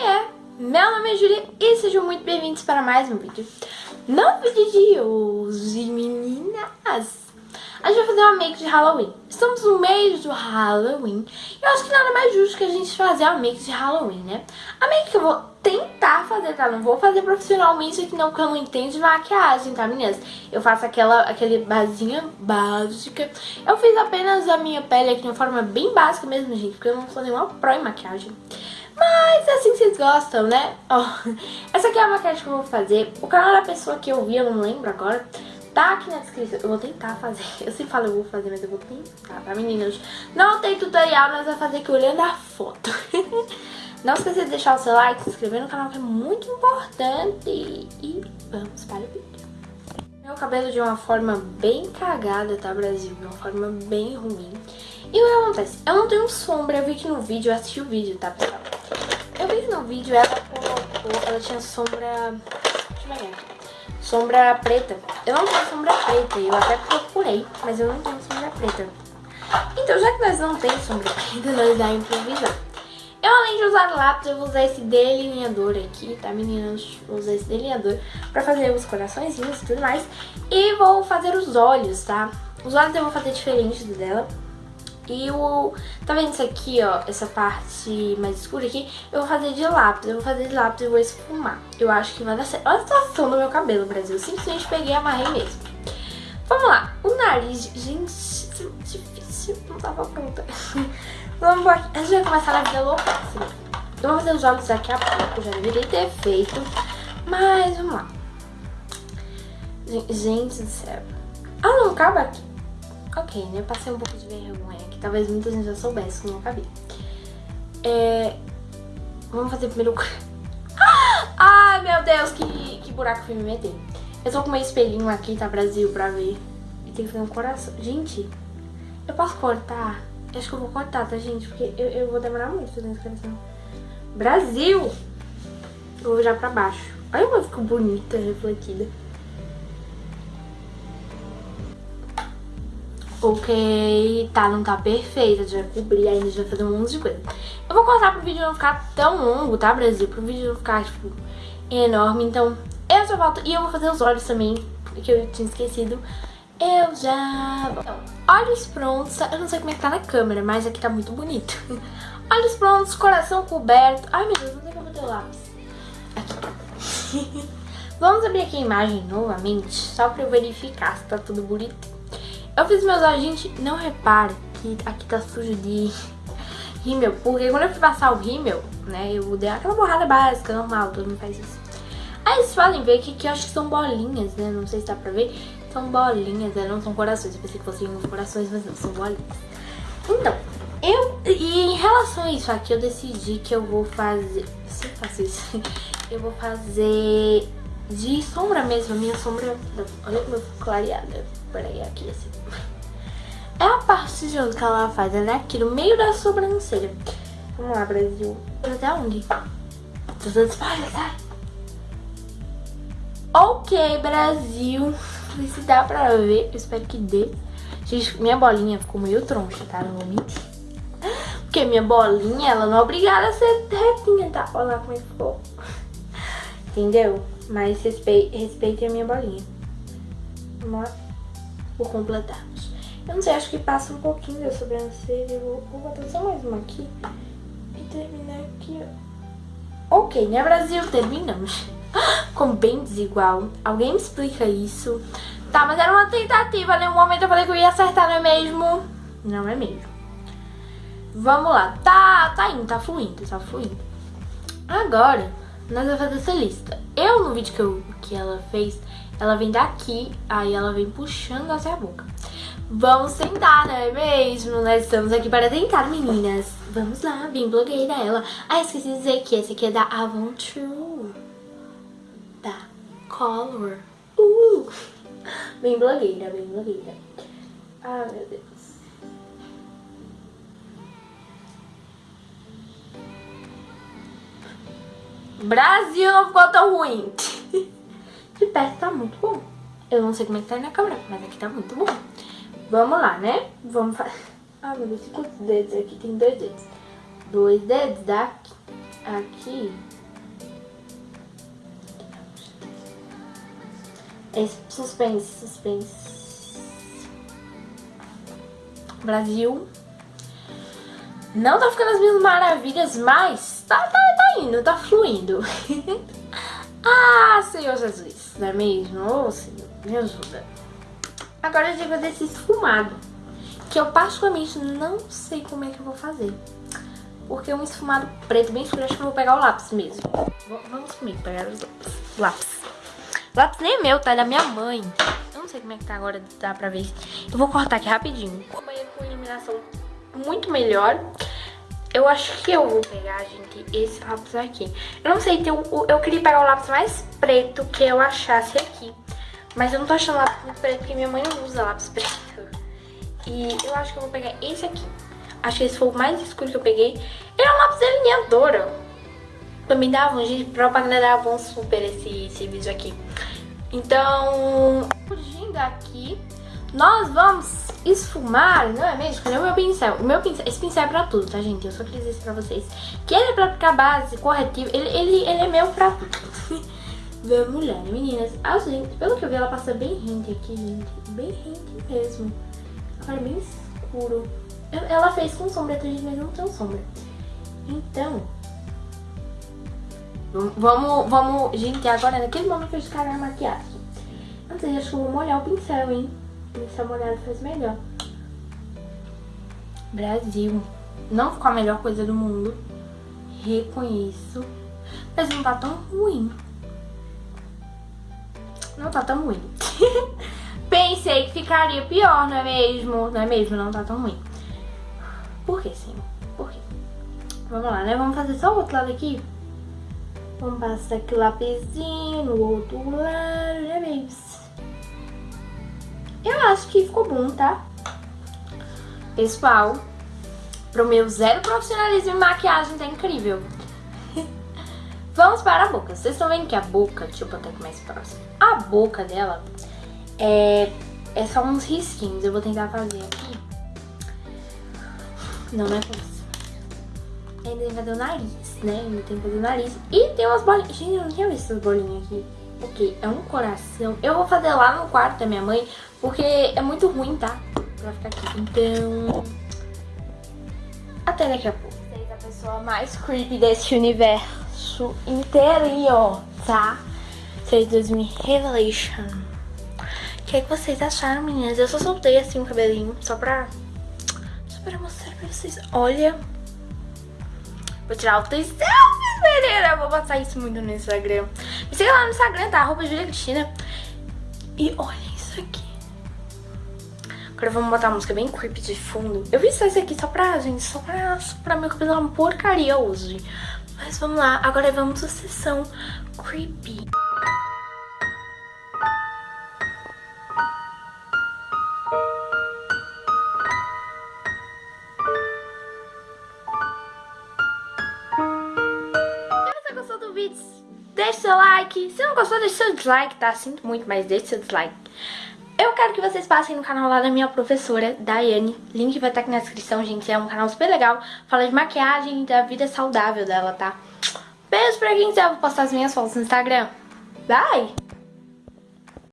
Oiê! Meu nome é Julia e sejam muito bem-vindos para mais um vídeo. No vídeo de hoje, meninas, a gente vai fazer uma make de Halloween. Estamos no mês do Halloween e eu acho que nada mais justo que a gente fazer uma make de Halloween, né? A make que eu vou tentar fazer, tá? Não vou fazer profissionalmente aqui não, porque eu não entendo de maquiagem, tá, meninas? Eu faço aquela, aquele basinha básica. Eu fiz apenas a minha pele aqui de uma forma bem básica mesmo, gente, porque eu não sou nenhuma pró em maquiagem. Mas é assim que vocês gostam, né? Oh, essa aqui é a maquiagem que eu vou fazer. O canal da pessoa que eu vi, eu não lembro agora, tá aqui na descrição. Eu vou tentar fazer. Eu sempre falo eu vou fazer, mas eu vou tentar, tá, meninas? Não tem tutorial, nós vamos fazer aqui olhando a foto. Não esqueça de deixar o seu like, se inscrever no canal que é muito importante. E vamos para o vídeo. Meu cabelo de uma forma bem cagada, tá, Brasil? De uma forma bem ruim. E o que acontece? Eu não tenho sombra, eu vi que no vídeo, eu assisti o vídeo, tá, no vídeo ela colocou, ela tinha sombra, deixa eu ver sombra preta. Eu não tenho sombra preta, eu até procurei, mas eu não tenho sombra preta. Então, já que nós não temos sombra preta, nós vamos improvisar. Eu, além de usar lápis, eu vou usar esse delineador aqui, tá, meninas? Vou usar esse delineador pra fazer os coraçõezinhos e tudo mais. E vou fazer os olhos, tá? Os olhos eu vou fazer diferente do dela. E o... Tá vendo isso aqui, ó? Essa parte mais escura aqui? Eu vou fazer de lápis. Eu vou fazer de lápis e vou esfumar. Eu acho que vai dar certo. Olha a situação do meu cabelo, Brasil. Simplesmente peguei e amarrei mesmo. Vamos lá. O nariz... Gente, difícil. Não tava pronta. Vamos embora. A gente vai começar na vida louca. Eu vou fazer os olhos daqui a pouco. Já deveria ter feito. Mas vamos lá. Gente do céu. Ah, não acaba aqui. Ok, né? Passei um pouco de vergonha, que talvez muita gente já soubesse como eu cabelo. É... Vamos fazer primeiro... Ai, meu Deus, que, que buraco fui me meter. Eu tô com meu espelhinho aqui, tá, Brasil, pra ver. E tem que fazer um coração. Gente, eu posso cortar? Eu acho que eu vou cortar, tá, gente? Porque eu, eu vou demorar muito fazendo esse coração. Brasil! Eu vou já pra baixo. Olha como ficou bonita, refletida. Ok, tá, não tá perfeita, já cobri ainda, já vai fazer um monte de coisa. Eu vou cortar pro vídeo não ficar tão longo, tá, Brasil? Pro vídeo não ficar, tipo, enorme. Então, eu já volto. E eu vou fazer os olhos também, que eu tinha esquecido. Eu já... Então, olhos prontos. Eu não sei como é que tá na câmera, mas aqui tá muito bonito. olhos prontos, coração coberto. Ai, meu Deus, não sei como ter o lápis. Aqui. Vamos abrir aqui a imagem novamente, só pra eu verificar se tá tudo bonito. Eu fiz meus olhos, gente, não repare que aqui tá sujo de rímel, porque quando eu fui passar o rímel, né, eu dei aquela borrada básica, normal, todo mundo faz isso. Aí vocês podem ver que aqui eu acho que são bolinhas, né, não sei se dá pra ver, são bolinhas, né, não são corações, eu pensei que fossem corações, mas não, são bolinhas. Então, eu, e em relação a isso aqui, eu decidi que eu vou fazer, eu faço isso, eu vou fazer de sombra mesmo, a minha sombra, olha como eu fico clareada, peraí, aqui assim. É a parte de onde que ela faz, ela é aqui no meio da sobrancelha. Vamos lá, Brasil. Até onde? Tô dando spoiler, tá? Ok, Brasil. Se dá pra ver, eu espero que dê. Gente, minha bolinha ficou meio troncha, tá? Não vou mentir. Porque minha bolinha, ela não é obrigada a ser retinha, tá? Olha lá como é que ficou. Entendeu? Mas respe... respeitem a minha bolinha. Vamos lá. Por completarmos. Eu não sei, acho que passa um pouquinho da sobrancelha. Vou, vou botar só mais uma aqui. E terminar aqui. Ok, né, Brasil? Terminamos. Ficou bem desigual. Alguém me explica isso? Tá, mas era uma tentativa, né? Um momento eu falei que eu ia acertar, não é mesmo? Não é mesmo. Vamos lá. Tá, tá indo, tá fluindo, tá fluindo. Agora, nós vamos fazer essa lista. Eu, no vídeo que, eu, que ela fez, ela vem daqui, aí ela vem puxando até a boca. Vamos tentar, não é mesmo? Nós estamos aqui para tentar, meninas. Vamos lá, bem blogueira ela. Ah, esqueci de dizer que esse aqui é da Avon True. Da Color. Uh! Bem blogueira, bem blogueira. Ah, meu Deus. Brasil não ficou tão ruim. De perto tá muito bom. Eu não sei como é que tá aí na câmera, mas aqui tá muito bom. Vamos lá, né? Vamos fazer... Ah, meu Deus, quantos dedos aqui? Tem dois dedos. Dois dedos daqui. aqui. Esse suspense, suspense. Brasil. Não tá ficando as minhas maravilhas, mas tá, tá indo, tá fluindo. ah, Senhor Jesus, não é mesmo? Ô, oh, Senhor, me ajuda. Agora eu digo desse esfumado, que eu particularmente não sei como é que eu vou fazer. Porque um esfumado preto bem escuro, acho que eu vou pegar o lápis mesmo. Vamos comigo pegar os lápis. Lápis nem é meu, tá? É da minha mãe. Eu não sei como é que tá agora, dá pra ver. Eu vou cortar aqui rapidinho. Banheiro com iluminação muito melhor. Eu acho que eu vou pegar, gente, esse lápis aqui. Eu não sei, tem eu queria pegar o lápis mais preto que eu achasse aqui. Mas eu não tô achando lápis muito preto, porque minha mãe não usa lápis preto. E eu acho que eu vou pegar esse aqui. Acho que esse foi o mais escuro que eu peguei. Ele é um lápis delineador, Também dava, gente, propaganda dava bom super esse, esse vídeo aqui. Então, fugindo aqui, nós vamos esfumar, não é mesmo? Cadê o meu pincel? O meu pincel, esse pincel é pra tudo, tá, gente? Eu só queria dizer pra vocês. Que ele é pra aplicar base, corretivo, ele, ele, ele é meu pra tudo. Vamos lá, meninas. Ah, gente, pelo que eu vi, ela passa bem rente aqui, gente. Bem rente mesmo. Agora é bem escuro. Ela fez com sombra, mas não tem sombra. Então, vamos, vamos, gente, agora naquele momento que eu descarregar a maquiagem. Antes, acho que eu vou molhar o pincel, hein? Pincel molhado faz melhor. Brasil. Não ficou a melhor coisa do mundo. Reconheço. Mas não tá tão ruim. Não tá tão ruim. Pensei que ficaria pior, não é mesmo? Não é mesmo? Não tá tão ruim. Por que, senhor? Por quê? Vamos lá, né? Vamos fazer só o outro lado aqui. Vamos passar aqui o lapisinho no outro lado, né, babies? Eu acho que ficou bom, tá? Pessoal, pro meu zero profissionalismo em maquiagem tá incrível. Vamos para a boca. Vocês estão vendo que a boca, deixa eu botar aqui mais próximo. A boca dela é, é só uns risquinhos. Eu vou tentar fazer aqui. Não, não é isso. Ainda tem que fazer o nariz, né? Ainda tem que fazer o nariz. E tem umas bolinhas. Gente, eu não tinha visto essas bolinhas aqui. Ok, é um coração. Eu vou fazer lá no quarto da minha mãe, porque é muito ruim, tá? Pra ficar aqui. Então... Até daqui a pouco. Vocês é a pessoa mais creepy desse universo inteirinho, tá? Vocês 2000 Revelation. O que, é que vocês acharam, meninas? Eu só soltei assim o cabelinho, só pra para mostrar pra vocês. Olha. Vou tirar altas selfies, menina. Vou botar isso muito no Instagram. Me siga lá no Instagram, tá? Arroba Julia Cristina. E olha isso aqui. Agora vamos botar uma música bem creepy de fundo. Eu só isso aqui só pra, gente, só pra, só pra meu cabelo uma porcaria hoje. Mas vamos lá. Agora vamos à sessão creepy. Gostou, deixe seu dislike, tá? Sinto muito, mas deixe seu dislike. Eu quero que vocês passem no canal lá da minha professora, Daiane. Link vai estar aqui na descrição, gente. É um canal super legal. Fala de maquiagem e da vida saudável dela, tá? Beijo pra quem quiser. Eu vou postar as minhas fotos no Instagram. Bye!